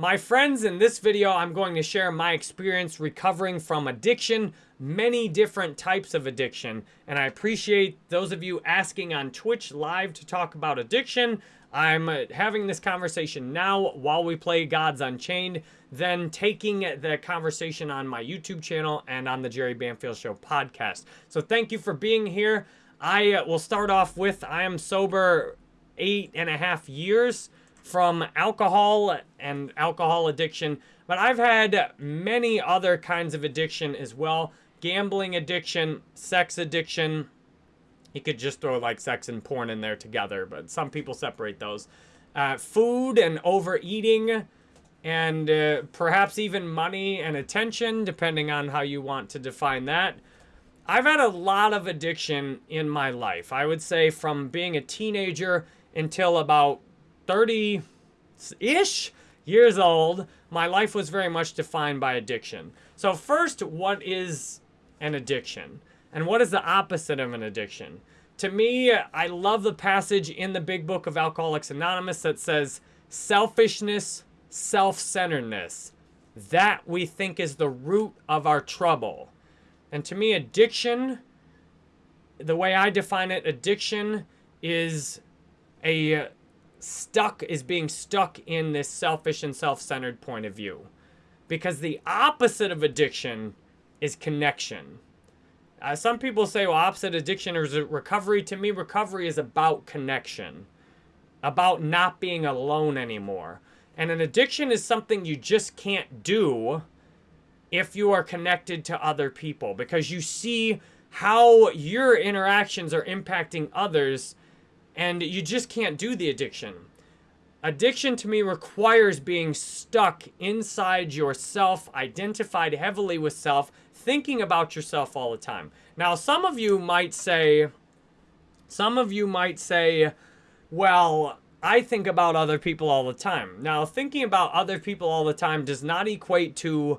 My friends, in this video, I'm going to share my experience recovering from addiction, many different types of addiction. And I appreciate those of you asking on Twitch live to talk about addiction. I'm uh, having this conversation now while we play Gods Unchained, then taking the conversation on my YouTube channel and on the Jerry Banfield Show podcast. So thank you for being here. I uh, will start off with I am sober eight and a half years from alcohol and alcohol addiction, but I've had many other kinds of addiction as well. Gambling addiction, sex addiction. You could just throw like sex and porn in there together, but some people separate those. Uh, food and overeating, and uh, perhaps even money and attention, depending on how you want to define that. I've had a lot of addiction in my life. I would say from being a teenager until about 30 ish years old, my life was very much defined by addiction. So, first, what is an addiction? And what is the opposite of an addiction? To me, I love the passage in the big book of Alcoholics Anonymous that says, selfishness, self centeredness. That we think is the root of our trouble. And to me, addiction, the way I define it, addiction is a stuck is being stuck in this selfish and self-centered point of view. Because the opposite of addiction is connection. Uh, some people say, well, opposite addiction is recovery. To me, recovery is about connection, about not being alone anymore. And an addiction is something you just can't do if you are connected to other people because you see how your interactions are impacting others and you just can't do the addiction. Addiction to me requires being stuck inside yourself, identified heavily with self, thinking about yourself all the time. Now, some of you might say, some of you might say, well, I think about other people all the time. Now, thinking about other people all the time does not equate to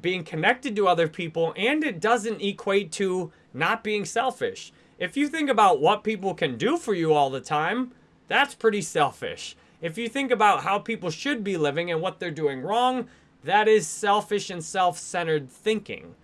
being connected to other people, and it doesn't equate to not being selfish. If you think about what people can do for you all the time, that's pretty selfish. If you think about how people should be living and what they're doing wrong, that is selfish and self-centered thinking.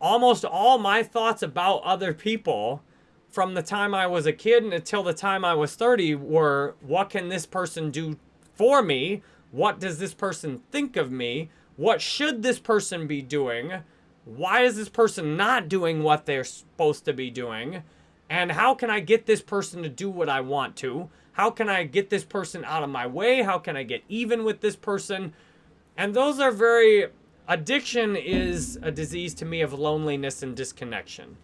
Almost all my thoughts about other people from the time I was a kid until the time I was 30 were, what can this person do for me? What does this person think of me? What should this person be doing? Why is this person not doing what they're supposed to be doing? And how can I get this person to do what I want to? How can I get this person out of my way? How can I get even with this person? And those are very, addiction is a disease to me of loneliness and disconnection.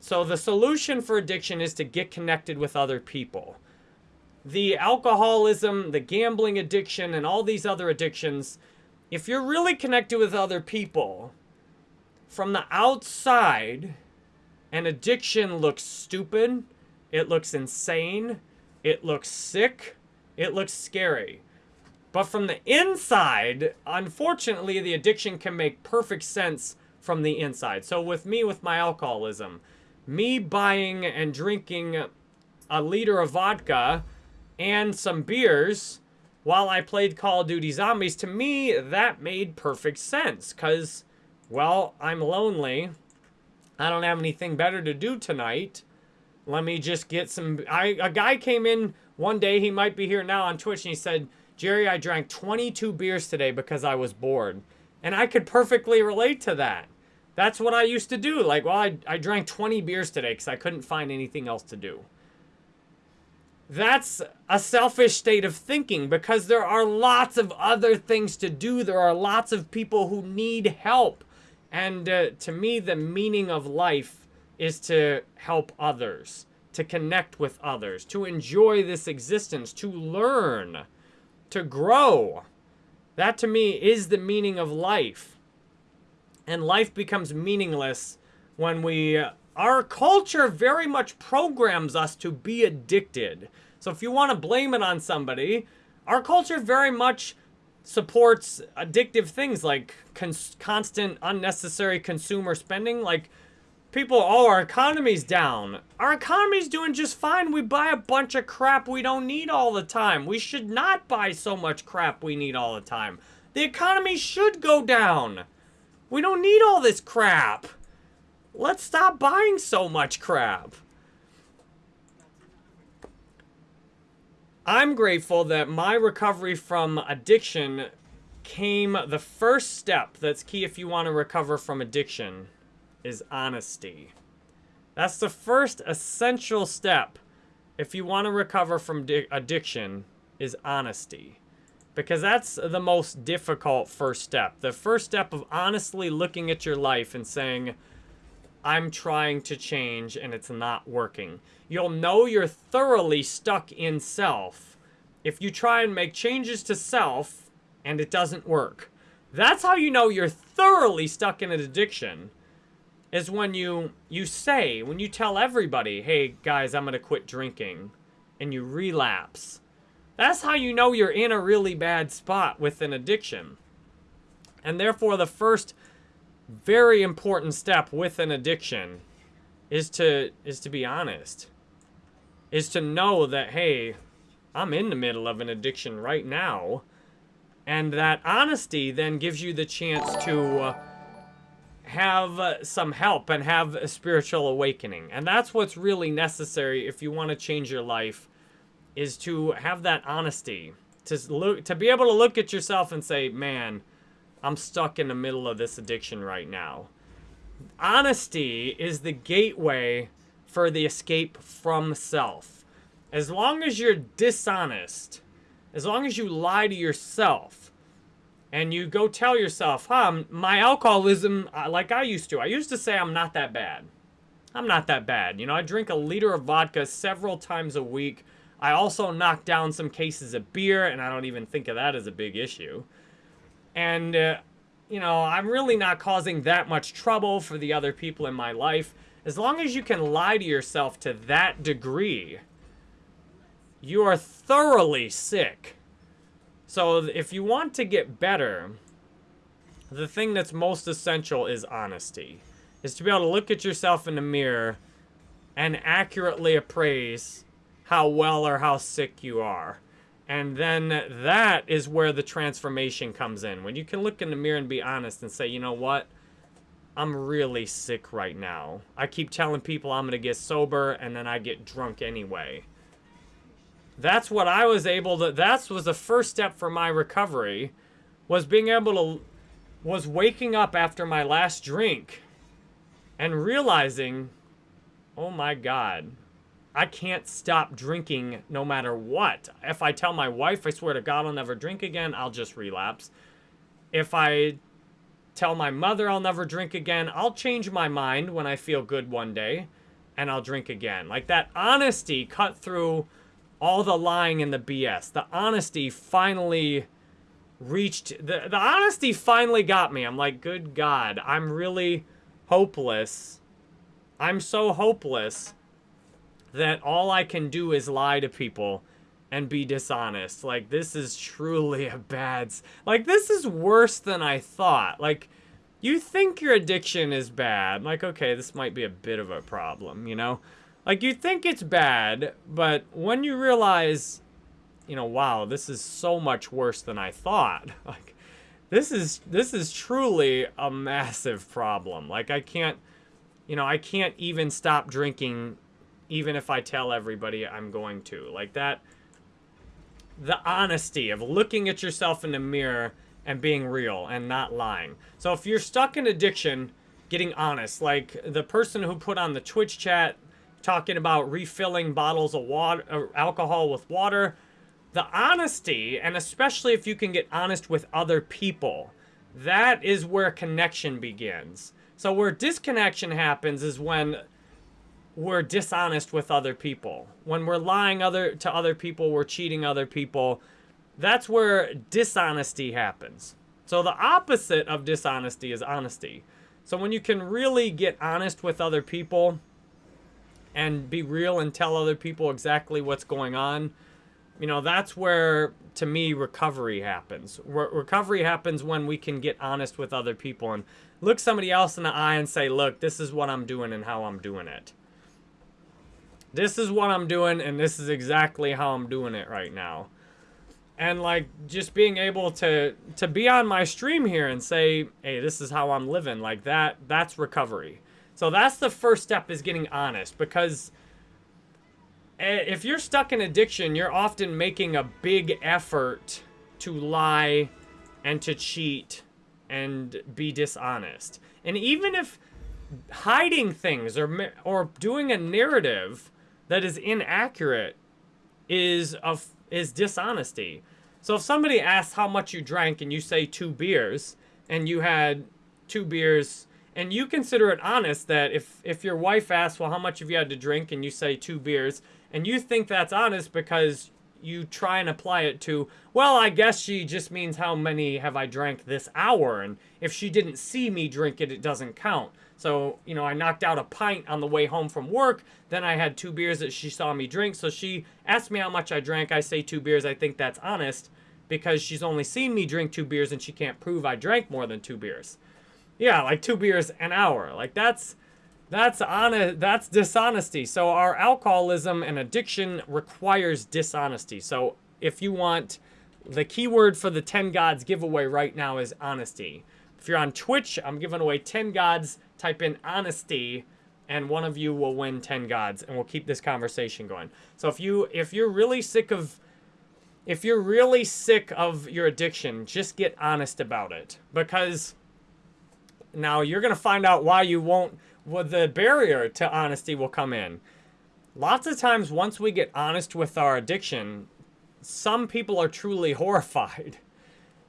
So the solution for addiction is to get connected with other people. The alcoholism, the gambling addiction, and all these other addictions, if you're really connected with other people, from the outside, an addiction looks stupid, it looks insane, it looks sick, it looks scary. But from the inside, unfortunately, the addiction can make perfect sense from the inside. So with me, with my alcoholism, me buying and drinking a liter of vodka and some beers while I played Call of Duty Zombies, to me, that made perfect sense because well, I'm lonely. I don't have anything better to do tonight. Let me just get some... I A guy came in one day, he might be here now on Twitch, and he said, Jerry, I drank 22 beers today because I was bored. And I could perfectly relate to that. That's what I used to do. Like, well, I, I drank 20 beers today because I couldn't find anything else to do. That's a selfish state of thinking because there are lots of other things to do. There are lots of people who need help. And uh, to me, the meaning of life is to help others, to connect with others, to enjoy this existence, to learn, to grow. That to me is the meaning of life. And life becomes meaningless when we, uh, our culture very much programs us to be addicted. So if you want to blame it on somebody, our culture very much supports addictive things like constant unnecessary consumer spending. Like people, oh, our economy's down. Our economy's doing just fine. We buy a bunch of crap we don't need all the time. We should not buy so much crap we need all the time. The economy should go down. We don't need all this crap. Let's stop buying so much crap. I'm grateful that my recovery from addiction came the first step that's key if you want to recover from addiction is honesty. That's the first essential step if you want to recover from addiction is honesty. Because that's the most difficult first step. The first step of honestly looking at your life and saying, I'm trying to change and it's not working. You'll know you're thoroughly stuck in self if you try and make changes to self and it doesn't work. That's how you know you're thoroughly stuck in an addiction is when you you say, when you tell everybody, "Hey guys, I'm going to quit drinking." And you relapse. That's how you know you're in a really bad spot with an addiction. And therefore the first very important step with an addiction is to is to be honest. Is to know that hey, I'm in the middle of an addiction right now. And that honesty then gives you the chance to uh, have uh, some help and have a spiritual awakening. And that's what's really necessary if you want to change your life is to have that honesty. To look to be able to look at yourself and say, "Man, I'm stuck in the middle of this addiction right now." Honesty is the gateway for the escape from self. As long as you're dishonest, as long as you lie to yourself, and you go tell yourself, huh, my alcoholism, uh, like I used to. I used to say I'm not that bad. I'm not that bad. You know, I drink a liter of vodka several times a week. I also knock down some cases of beer, and I don't even think of that as a big issue. And, uh, you know, I'm really not causing that much trouble for the other people in my life. As long as you can lie to yourself to that degree, you are thoroughly sick. So if you want to get better, the thing that's most essential is honesty. Is to be able to look at yourself in the mirror and accurately appraise how well or how sick you are. And then that is where the transformation comes in. When you can look in the mirror and be honest and say, you know what? I'm really sick right now. I keep telling people I'm going to get sober and then I get drunk anyway. That's what I was able to, that was the first step for my recovery, was being able to, was waking up after my last drink and realizing, oh my God, I can't stop drinking no matter what. If I tell my wife, I swear to God, I'll never drink again, I'll just relapse. If I tell my mother I'll never drink again, I'll change my mind when I feel good one day and I'll drink again. Like that honesty cut through all the lying and the BS. The honesty finally reached, the, the honesty finally got me. I'm like, good God, I'm really hopeless. I'm so hopeless that all I can do is lie to people and be dishonest. Like, this is truly a bad... Like, this is worse than I thought. Like, you think your addiction is bad. Like, okay, this might be a bit of a problem, you know? Like, you think it's bad, but when you realize, you know, wow, this is so much worse than I thought. Like, this is, this is truly a massive problem. Like, I can't, you know, I can't even stop drinking even if I tell everybody I'm going to. Like, that, the honesty of looking at yourself in the mirror and being real and not lying. So if you're stuck in addiction, getting honest, like the person who put on the Twitch chat talking about refilling bottles of water, uh, alcohol with water. The honesty, and especially if you can get honest with other people, that is where connection begins. So where disconnection happens is when we're dishonest with other people. When we're lying other to other people, we're cheating other people. That's where dishonesty happens. So the opposite of dishonesty is honesty. So when you can really get honest with other people, and be real and tell other people exactly what's going on, you know, that's where to me recovery happens. Re- recovery happens when we can get honest with other people and look somebody else in the eye and say, "Look, this is what I'm doing and how I'm doing it." This is what I'm doing and this is exactly how I'm doing it right now. And like just being able to to be on my stream here and say, "Hey, this is how I'm living." Like that that's recovery. So that's the first step is getting honest because eh, if you're stuck in addiction, you're often making a big effort to lie and to cheat and be dishonest. And even if hiding things or or doing a narrative that is inaccurate is of is dishonesty. So if somebody asks how much you drank and you say two beers and you had two beers and you consider it honest that if if your wife asks, well, how much have you had to drink and you say two beers and you think that's honest because you try and apply it to, well, I guess she just means how many have I drank this hour and if she didn't see me drink it, it doesn't count. So, you know, I knocked out a pint on the way home from work. Then I had two beers that she saw me drink. So she asked me how much I drank. I say two beers. I think that's honest because she's only seen me drink two beers and she can't prove I drank more than two beers. Yeah, like two beers an hour. Like that's that's honest that's dishonesty. So our alcoholism and addiction requires dishonesty. So if you want the keyword for the 10 gods giveaway right now is honesty. If you're on Twitch, I'm giving away 10 gods type in honesty and one of you will win 10 gods and we'll keep this conversation going. So if you if you're really sick of if you're really sick of your addiction, just get honest about it because now you're going to find out why you won't well, the barrier to honesty will come in. Lots of times once we get honest with our addiction, some people are truly horrified.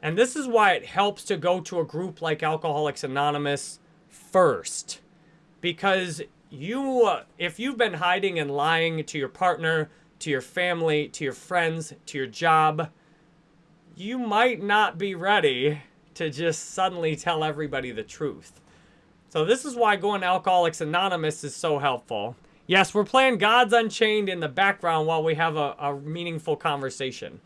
And this is why it helps to go to a group like Alcoholics Anonymous first. Because you, uh, if you've been hiding and lying to your partner, to your family, to your friends, to your job, you might not be ready to just suddenly tell everybody the truth. So this is why going to Alcoholics Anonymous is so helpful. Yes, we're playing Gods Unchained in the background while we have a, a meaningful conversation.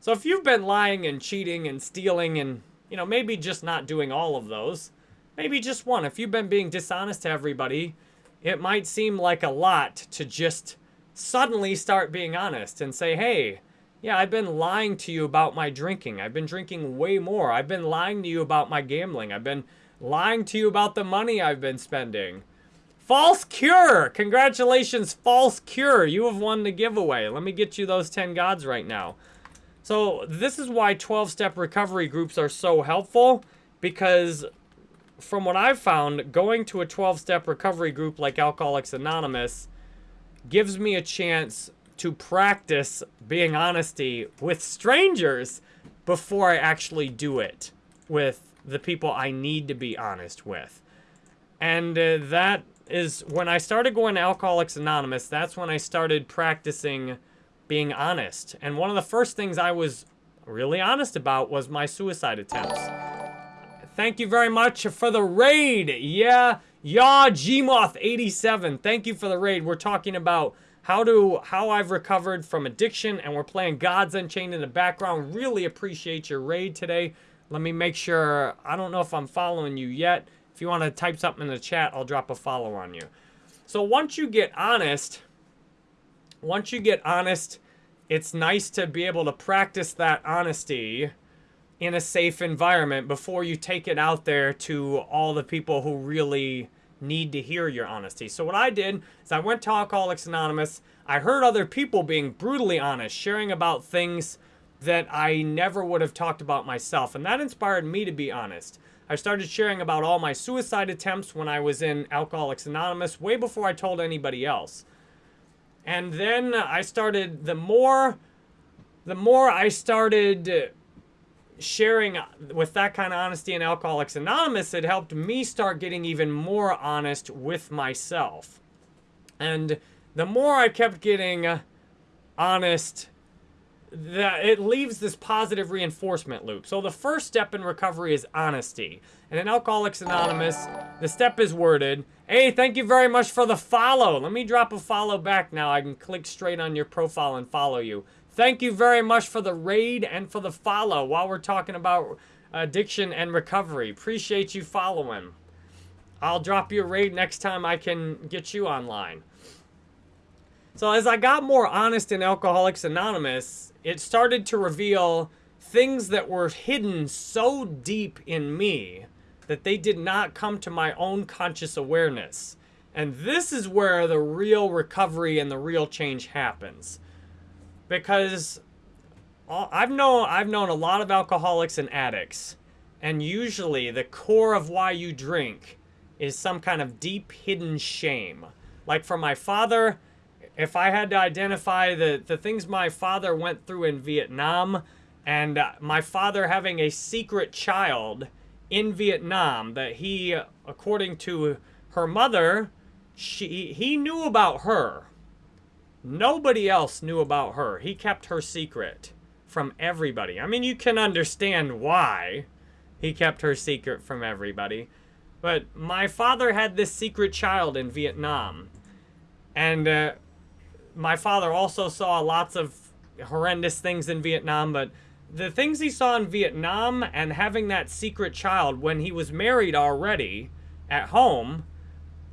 So if you've been lying and cheating and stealing and, you know, maybe just not doing all of those, Maybe just one. If you've been being dishonest to everybody, it might seem like a lot to just suddenly start being honest and say, hey, yeah, I've been lying to you about my drinking. I've been drinking way more. I've been lying to you about my gambling. I've been lying to you about the money I've been spending. False Cure! Congratulations, False Cure. You have won the giveaway. Let me get you those 10 gods right now. So this is why 12-step recovery groups are so helpful because from what I've found, going to a 12 step recovery group like Alcoholics Anonymous gives me a chance to practice being honesty with strangers before I actually do it with the people I need to be honest with. And uh, that is when I started going to Alcoholics Anonymous, that's when I started practicing being honest. And one of the first things I was really honest about was my suicide attempts. Thank you very much for the raid. Yeah, Yaw Gmoth87. Thank you for the raid. We're talking about how to how I've recovered from addiction, and we're playing Gods Unchained in the background. Really appreciate your raid today. Let me make sure. I don't know if I'm following you yet. If you want to type something in the chat, I'll drop a follow on you. So once you get honest, once you get honest, it's nice to be able to practice that honesty in a safe environment before you take it out there to all the people who really need to hear your honesty. So what I did is I went to Alcoholics Anonymous. I heard other people being brutally honest, sharing about things that I never would have talked about myself. And that inspired me to be honest. I started sharing about all my suicide attempts when I was in Alcoholics Anonymous, way before I told anybody else. And then I started, the more, the more I started sharing with that kind of honesty in Alcoholics Anonymous, it helped me start getting even more honest with myself. And the more I kept getting honest, that it leaves this positive reinforcement loop. So the first step in recovery is honesty. And in Alcoholics Anonymous, the step is worded, hey, thank you very much for the follow. Let me drop a follow back now. I can click straight on your profile and follow you. Thank you very much for the raid and for the follow while we're talking about addiction and recovery. Appreciate you following. I'll drop you a raid next time I can get you online. So as I got more honest in Alcoholics Anonymous, it started to reveal things that were hidden so deep in me that they did not come to my own conscious awareness. And this is where the real recovery and the real change happens. Because I've known I've known a lot of alcoholics and addicts, and usually the core of why you drink is some kind of deep hidden shame. Like for my father, if I had to identify the, the things my father went through in Vietnam, and uh, my father having a secret child in Vietnam that he, according to her mother, she he knew about her. Nobody else knew about her. He kept her secret from everybody. I mean, you can understand why he kept her secret from everybody. But my father had this secret child in Vietnam. And uh, my father also saw lots of horrendous things in Vietnam, but the things he saw in Vietnam and having that secret child when he was married already at home,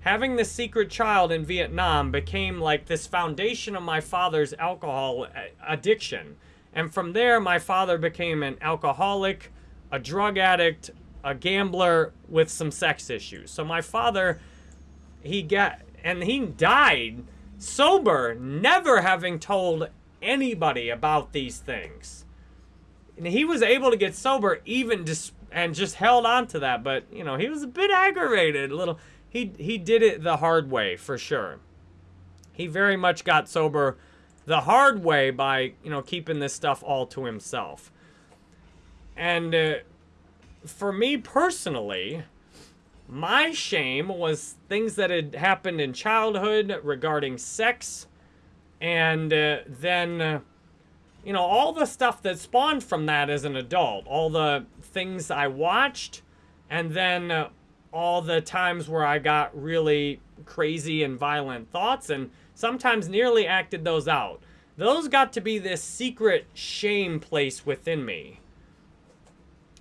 having the secret child in Vietnam became like this foundation of my father's alcohol uh, addiction. And from there, my father became an alcoholic, a drug addict, a gambler with some sex issues. So my father, he got, and he died sober, never having told anybody about these things. And he was able to get sober even just, and just held on to that. But, you know, he was a bit aggravated, a little, he, he did it the hard way for sure. He very much got sober the hard way by, you know, keeping this stuff all to himself. And uh, for me personally, my shame was things that had happened in childhood regarding sex, and uh, then, uh, you know, all the stuff that spawned from that as an adult, all the things I watched, and then uh, all the times where I got really crazy and violent thoughts, and sometimes nearly acted those out. Those got to be this secret shame place within me.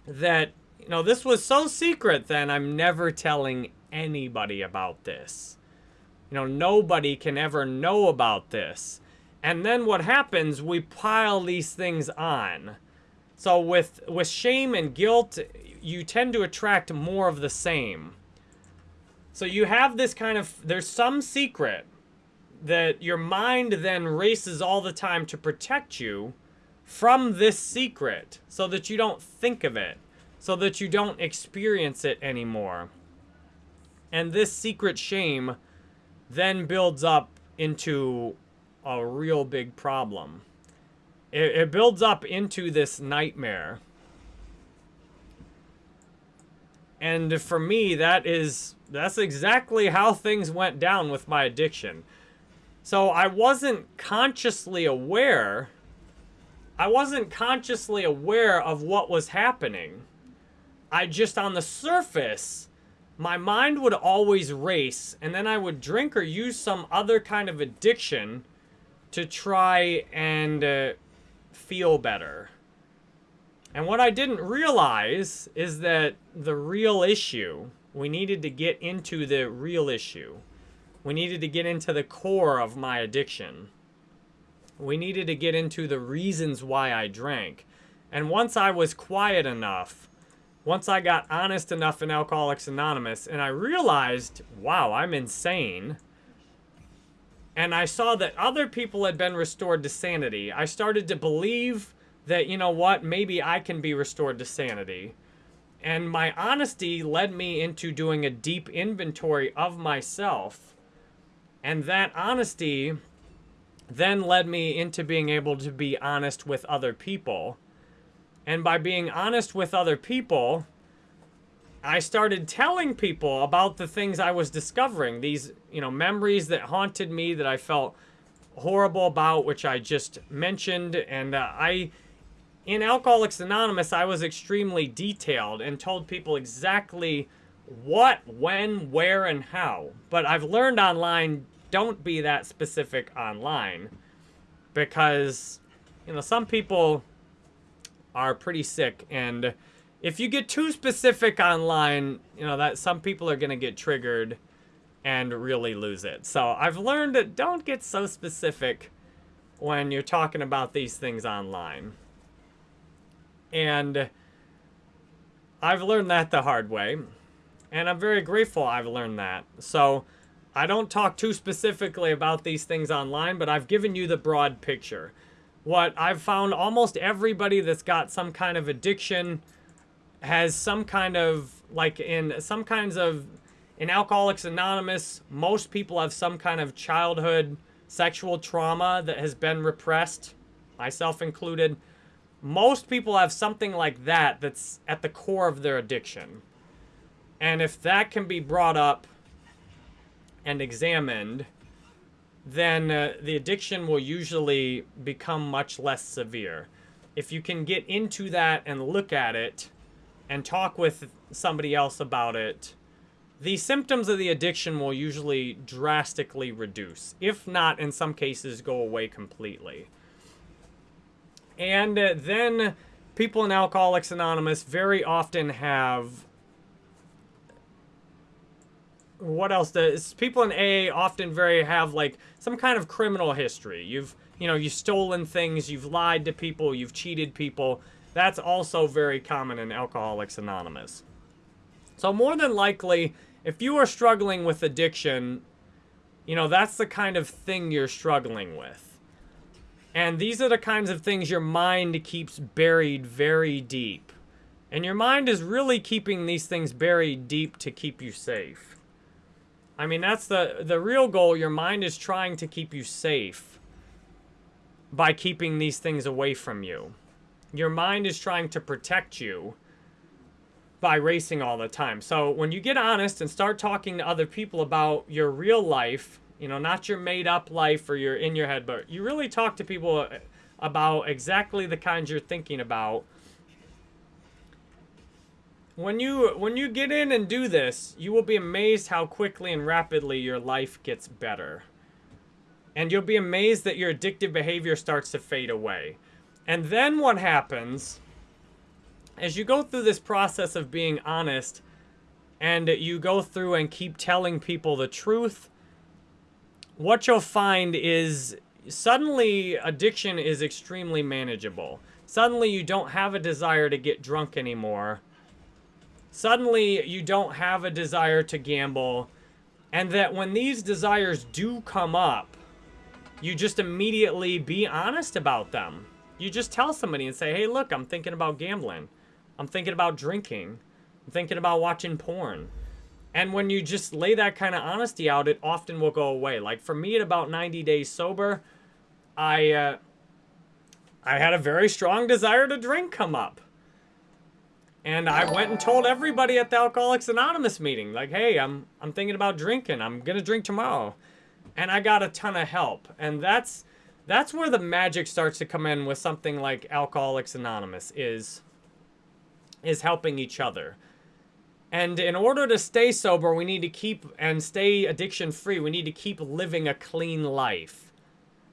That, you know, this was so secret then I'm never telling anybody about this. You know, nobody can ever know about this. And then what happens, we pile these things on. So with, with shame and guilt, you tend to attract more of the same. So you have this kind of, there's some secret that your mind then races all the time to protect you from this secret so that you don't think of it, so that you don't experience it anymore. And this secret shame then builds up into a real big problem. It, it builds up into this nightmare. And for me, that is, that's exactly how things went down with my addiction. So I wasn't consciously aware. I wasn't consciously aware of what was happening. I just, on the surface, my mind would always race, and then I would drink or use some other kind of addiction to try and uh, feel better. And what I didn't realize is that the real issue, we needed to get into the real issue. We needed to get into the core of my addiction. We needed to get into the reasons why I drank. And once I was quiet enough, once I got honest enough in Alcoholics Anonymous, and I realized, wow, I'm insane. And I saw that other people had been restored to sanity. I started to believe that, you know what, maybe I can be restored to sanity. And my honesty led me into doing a deep inventory of myself and that honesty then led me into being able to be honest with other people. And by being honest with other people, I started telling people about the things I was discovering. These, you know, memories that haunted me that I felt horrible about, which I just mentioned. And uh, I, in Alcoholics Anonymous, I was extremely detailed and told people exactly what, when, where, and how. But I've learned online don't be that specific online because you know, some people are pretty sick and if you get too specific online, you know, that some people are going to get triggered and really lose it. So I've learned that don't get so specific when you're talking about these things online. And I've learned that the hard way. And I'm very grateful I've learned that. So I don't talk too specifically about these things online, but I've given you the broad picture. What I've found almost everybody that's got some kind of addiction has some kind of, like in some kinds of, in Alcoholics Anonymous, most people have some kind of childhood sexual trauma that has been repressed, myself included. Most people have something like that that's at the core of their addiction. And if that can be brought up and examined, then uh, the addiction will usually become much less severe. If you can get into that and look at it and talk with somebody else about it, the symptoms of the addiction will usually drastically reduce, if not, in some cases, go away completely. And uh, then people in Alcoholics Anonymous very often have what else does people in AA often very have like some kind of criminal history. You've you know you've stolen things, you've lied to people, you've cheated people. That's also very common in Alcoholics Anonymous. So more than likely, if you are struggling with addiction, you know that's the kind of thing you're struggling with. And these are the kinds of things your mind keeps buried very deep. And your mind is really keeping these things buried deep to keep you safe. I mean, that's the, the real goal. Your mind is trying to keep you safe by keeping these things away from you. Your mind is trying to protect you by racing all the time. So when you get honest and start talking to other people about your real life, you know, not your made up life or your in your head, but you really talk to people about exactly the kinds you're thinking about when you when you get in and do this, you will be amazed how quickly and rapidly your life gets better. And you'll be amazed that your addictive behavior starts to fade away. And then what happens as you go through this process of being honest and you go through and keep telling people the truth, what you'll find is suddenly addiction is extremely manageable. Suddenly you don't have a desire to get drunk anymore. Suddenly you don't have a desire to gamble. And that when these desires do come up you just immediately be honest about them. You just tell somebody and say hey look i'm thinking about gambling. I'm thinking about drinking. I'm thinking about watching porn and when you just lay that kind of honesty out it often will go away like for me at about 90 days sober i uh, i had a very strong desire to drink come up and I went and told everybody at the Alcoholics Anonymous meeting, like, hey, I'm, I'm thinking about drinking. I'm going to drink tomorrow. And I got a ton of help. And that's, that's where the magic starts to come in with something like Alcoholics Anonymous is, is helping each other. And in order to stay sober, we need to keep and stay addiction free. We need to keep living a clean life.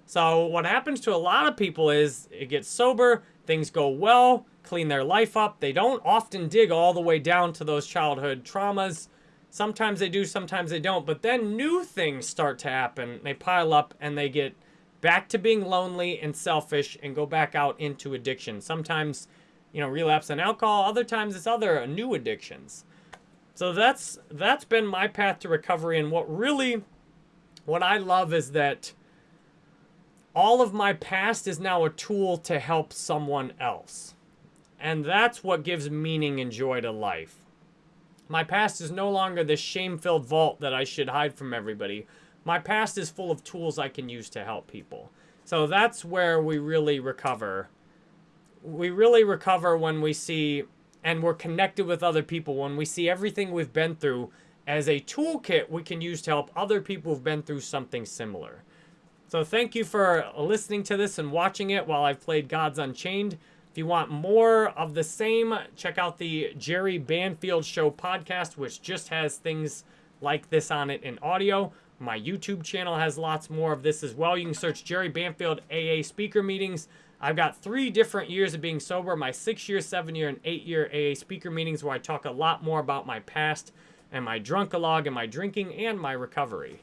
So what happens to a lot of people is it gets sober, things go well, clean their life up. They don't often dig all the way down to those childhood traumas. Sometimes they do, sometimes they don't. But then new things start to happen. They pile up and they get back to being lonely and selfish and go back out into addiction. Sometimes, you know, relapse on alcohol. Other times it's other uh, new addictions. So that's that's been my path to recovery. And what really, what I love is that all of my past is now a tool to help someone else. And that's what gives meaning and joy to life. My past is no longer this shame-filled vault that I should hide from everybody. My past is full of tools I can use to help people. So that's where we really recover. We really recover when we see and we're connected with other people, when we see everything we've been through as a toolkit we can use to help other people who've been through something similar. So thank you for listening to this and watching it while I've played Gods Unchained. If you want more of the same, check out the Jerry Banfield Show podcast, which just has things like this on it in audio. My YouTube channel has lots more of this as well. You can search Jerry Banfield AA speaker meetings. I've got three different years of being sober my six year, seven year, and eight year AA speaker meetings where I talk a lot more about my past and my drunkalog and my drinking and my recovery.